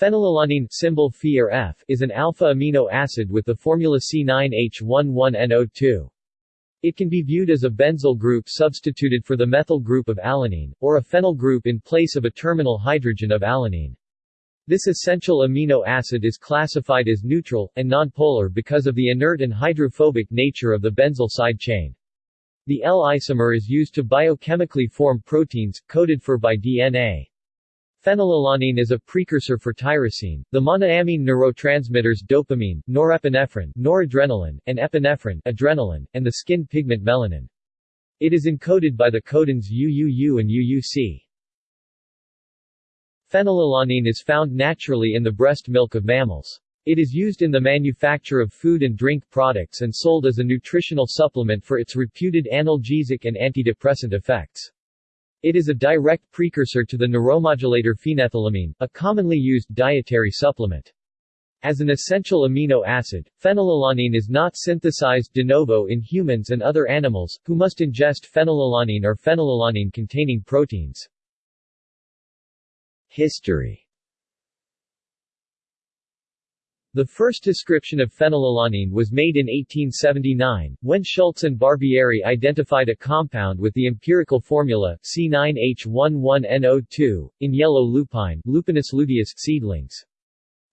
Phenylalanine symbol Phe or F is an alpha amino acid with the formula C9H11NO2. It can be viewed as a benzyl group substituted for the methyl group of alanine, or a phenyl group in place of a terminal hydrogen of alanine. This essential amino acid is classified as neutral, and nonpolar because of the inert and hydrophobic nature of the benzyl side chain. The L isomer is used to biochemically form proteins, coded for by DNA. Phenylalanine is a precursor for tyrosine, the monoamine neurotransmitters dopamine, norepinephrine, noradrenaline, and epinephrine adrenaline, and the skin pigment melanin. It is encoded by the codons UUU and UUC. Phenylalanine is found naturally in the breast milk of mammals. It is used in the manufacture of food and drink products and sold as a nutritional supplement for its reputed analgesic and antidepressant effects. It is a direct precursor to the neuromodulator phenethylamine, a commonly used dietary supplement. As an essential amino acid, phenylalanine is not synthesized de novo in humans and other animals, who must ingest phenylalanine or phenylalanine-containing proteins. History The first description of phenylalanine was made in 1879, when Schulze and Barbieri identified a compound with the empirical formula, C9H11NO2, in yellow lupine Lupinus luteus seedlings.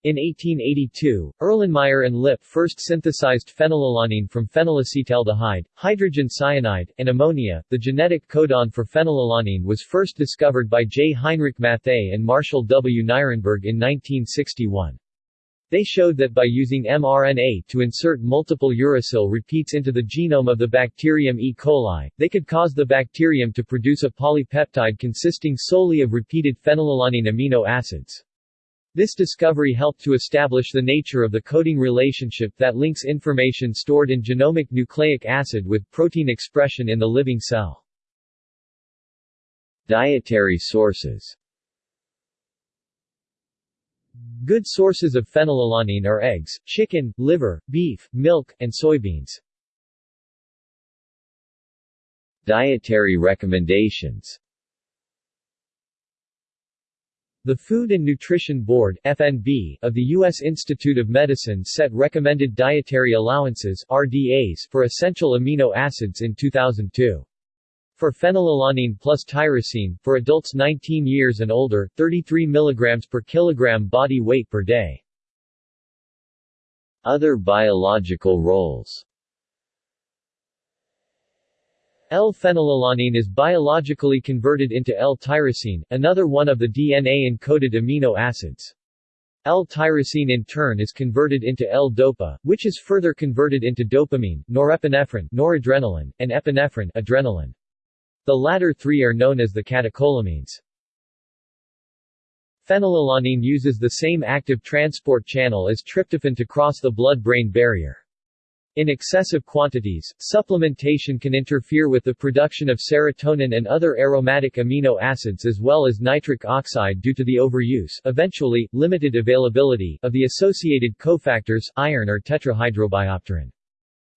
In 1882, Erlenmeyer and Lipp first synthesized phenylalanine from phenylacetaldehyde, hydrogen cyanide, and ammonia. The genetic codon for phenylalanine was first discovered by J. Heinrich Matthaei and Marshall W. Nirenberg in 1961. They showed that by using mRNA to insert multiple uracil repeats into the genome of the bacterium E. coli, they could cause the bacterium to produce a polypeptide consisting solely of repeated phenylalanine amino acids. This discovery helped to establish the nature of the coding relationship that links information stored in genomic nucleic acid with protein expression in the living cell. Dietary sources Good sources of phenylalanine are eggs, chicken, liver, beef, milk, and soybeans. Dietary recommendations The Food and Nutrition Board FNB, of the U.S. Institute of Medicine set recommended dietary allowances RDAs for essential amino acids in 2002. For phenylalanine plus tyrosine, for adults 19 years and older, 33 mg per kilogram body weight per day. Other biological roles L-phenylalanine is biologically converted into L-tyrosine, another one of the DNA-encoded amino acids. L-tyrosine in turn is converted into L-dopa, which is further converted into dopamine, norepinephrine, noradrenaline, and epinephrine, adrenaline. The latter three are known as the catecholamines. Phenylalanine uses the same active transport channel as tryptophan to cross the blood-brain barrier. In excessive quantities, supplementation can interfere with the production of serotonin and other aromatic amino acids as well as nitric oxide due to the overuse eventually, limited availability of the associated cofactors, iron or tetrahydrobiopterin.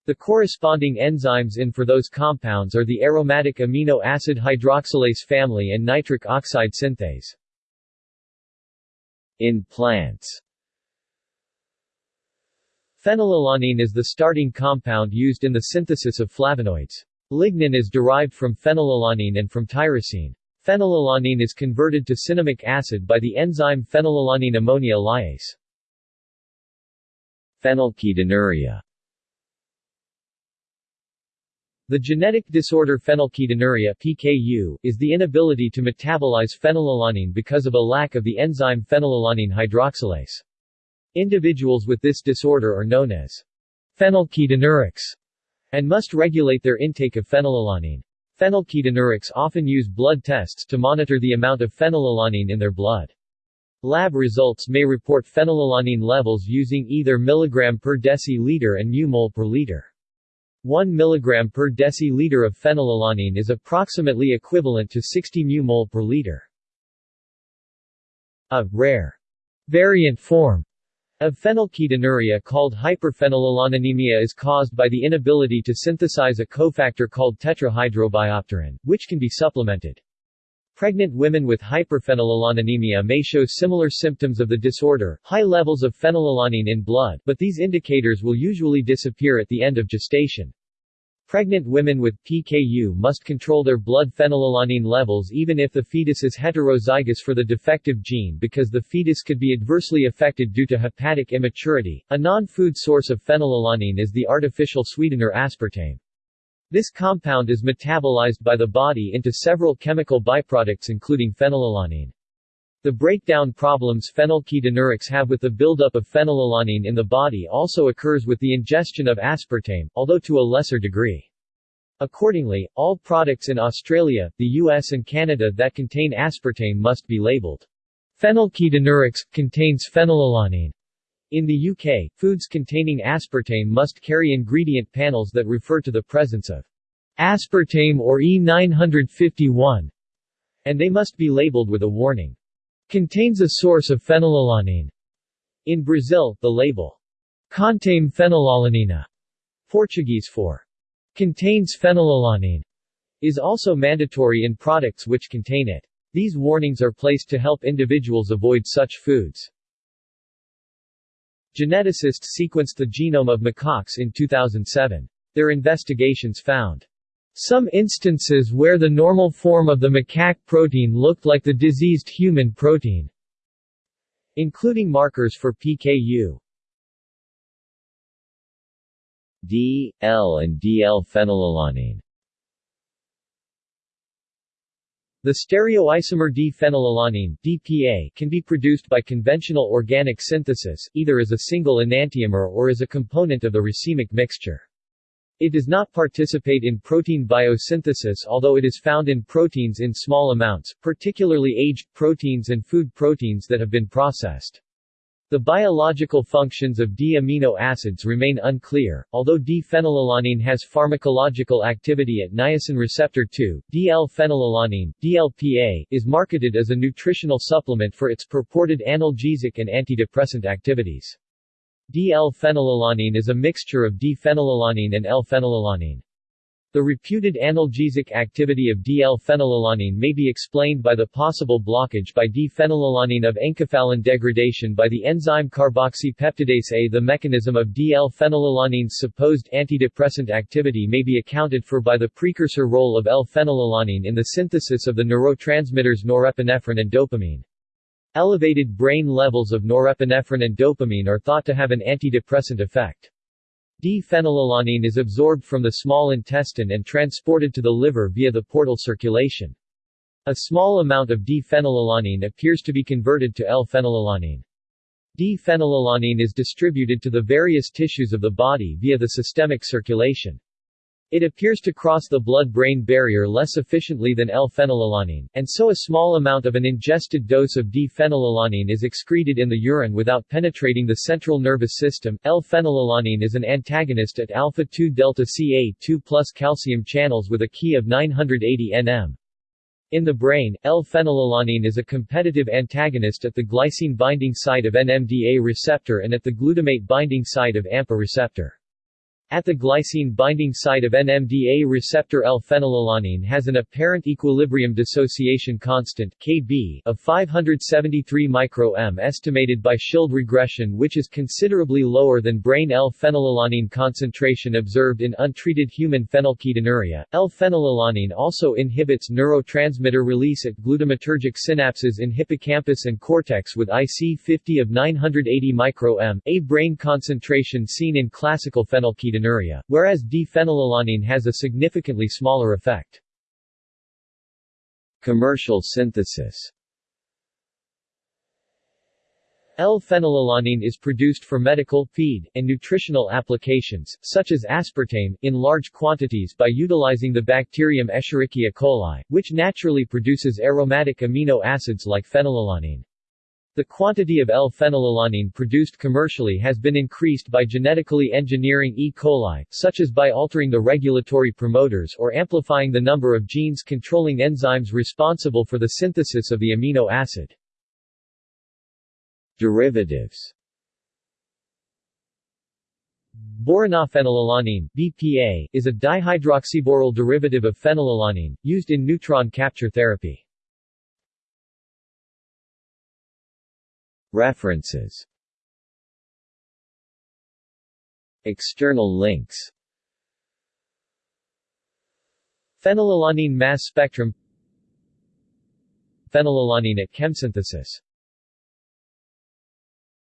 The corresponding enzymes in for those compounds are the aromatic amino acid hydroxylase family and nitric oxide synthase. In plants Phenylalanine is the starting compound used in the synthesis of flavonoids. Lignin is derived from phenylalanine and from tyrosine. Phenylalanine is converted to cinnamic acid by the enzyme phenylalanine ammonia lyase. Phenylketonuria the genetic disorder phenylketonuria PKU, is the inability to metabolize phenylalanine because of a lack of the enzyme phenylalanine hydroxylase. Individuals with this disorder are known as phenylketonurics and must regulate their intake of phenylalanine. Phenylketonurics often use blood tests to monitor the amount of phenylalanine in their blood. Lab results may report phenylalanine levels using either milligram per deciliter and mu-mol per liter. 1 mg per deciliter of phenylalanine is approximately equivalent to 60 μmol per liter. A rare variant form of phenylketonuria called hyperphenylalaninemia is caused by the inability to synthesize a cofactor called tetrahydrobiopterin, which can be supplemented. Pregnant women with hyperphenylalaninemia may show similar symptoms of the disorder, high levels of phenylalanine in blood, but these indicators will usually disappear at the end of gestation. Pregnant women with PKU must control their blood phenylalanine levels even if the fetus is heterozygous for the defective gene because the fetus could be adversely affected due to hepatic immaturity. A non-food source of phenylalanine is the artificial sweetener aspartame. This compound is metabolized by the body into several chemical byproducts including phenylalanine. The breakdown problems phenylketonurics have with the buildup of phenylalanine in the body also occurs with the ingestion of aspartame, although to a lesser degree. Accordingly, all products in Australia, the US and Canada that contain aspartame must be labeled. Phenylketonurics, contains phenylalanine. In the UK, foods containing aspartame must carry ingredient panels that refer to the presence of aspartame or E951, and they must be labeled with a warning. Contains a source of phenylalanine. In Brazil, the label contém fenilalanina, Portuguese for contains phenylalanine, is also mandatory in products which contain it. These warnings are placed to help individuals avoid such foods. Geneticists sequenced the genome of macaques in 2007. Their investigations found some instances where the normal form of the macaque protein looked like the diseased human protein, including markers for PKU. D, L and DL-phenylalanine The stereoisomer D-phenylalanine DPA can be produced by conventional organic synthesis, either as a single enantiomer or as a component of the racemic mixture. It does not participate in protein biosynthesis although it is found in proteins in small amounts, particularly aged proteins and food proteins that have been processed. The biological functions of D-amino acids remain unclear, although D-phenylalanine has pharmacological activity at niacin receptor 2. DL-phenylalanine DLPA, is marketed as a nutritional supplement for its purported analgesic and antidepressant activities. DL-phenylalanine is a mixture of D-phenylalanine and L-phenylalanine. The reputed analgesic activity of DL-phenylalanine may be explained by the possible blockage by D-phenylalanine of enkephalin degradation by the enzyme carboxypeptidase A. The mechanism of DL-phenylalanine's supposed antidepressant activity may be accounted for by the precursor role of L-phenylalanine in the synthesis of the neurotransmitters norepinephrine and dopamine. Elevated brain levels of norepinephrine and dopamine are thought to have an antidepressant effect. D-phenylalanine is absorbed from the small intestine and transported to the liver via the portal circulation. A small amount of D-phenylalanine appears to be converted to L-phenylalanine. D-phenylalanine is distributed to the various tissues of the body via the systemic circulation. It appears to cross the blood-brain barrier less efficiently than L-phenylalanine, and so a small amount of an ingested dose of D-phenylalanine is excreted in the urine without penetrating the central nervous system. L-phenylalanine is an antagonist at alpha-2 delta Ca2 plus calcium channels with a key of 980 nm. In the brain, L-phenylalanine is a competitive antagonist at the glycine binding site of NMDA receptor and at the glutamate binding site of AMPA receptor. At the glycine binding site of NMDA receptor L-phenylalanine has an apparent equilibrium dissociation constant Kb of 573 μm estimated by Schild regression which is considerably lower than brain L-phenylalanine concentration observed in untreated human phenylketonuria. L-phenylalanine also inhibits neurotransmitter release at glutamatergic synapses in hippocampus and cortex with IC50 of 980 μm, a brain concentration seen in classical phenylketonuria whereas D-phenylalanine has a significantly smaller effect. Commercial synthesis L-phenylalanine is produced for medical, feed, and nutritional applications, such as aspartame, in large quantities by utilizing the bacterium Escherichia coli, which naturally produces aromatic amino acids like phenylalanine. The quantity of L-phenylalanine produced commercially has been increased by genetically engineering E. coli, such as by altering the regulatory promoters or amplifying the number of genes controlling enzymes responsible for the synthesis of the amino acid. Derivatives Boronophenylalanine BPA, is a dihydroxyboryl derivative of phenylalanine, used in neutron capture therapy. References. External links. Phenylalanine mass spectrum. Phenylalanine at chemsynthesis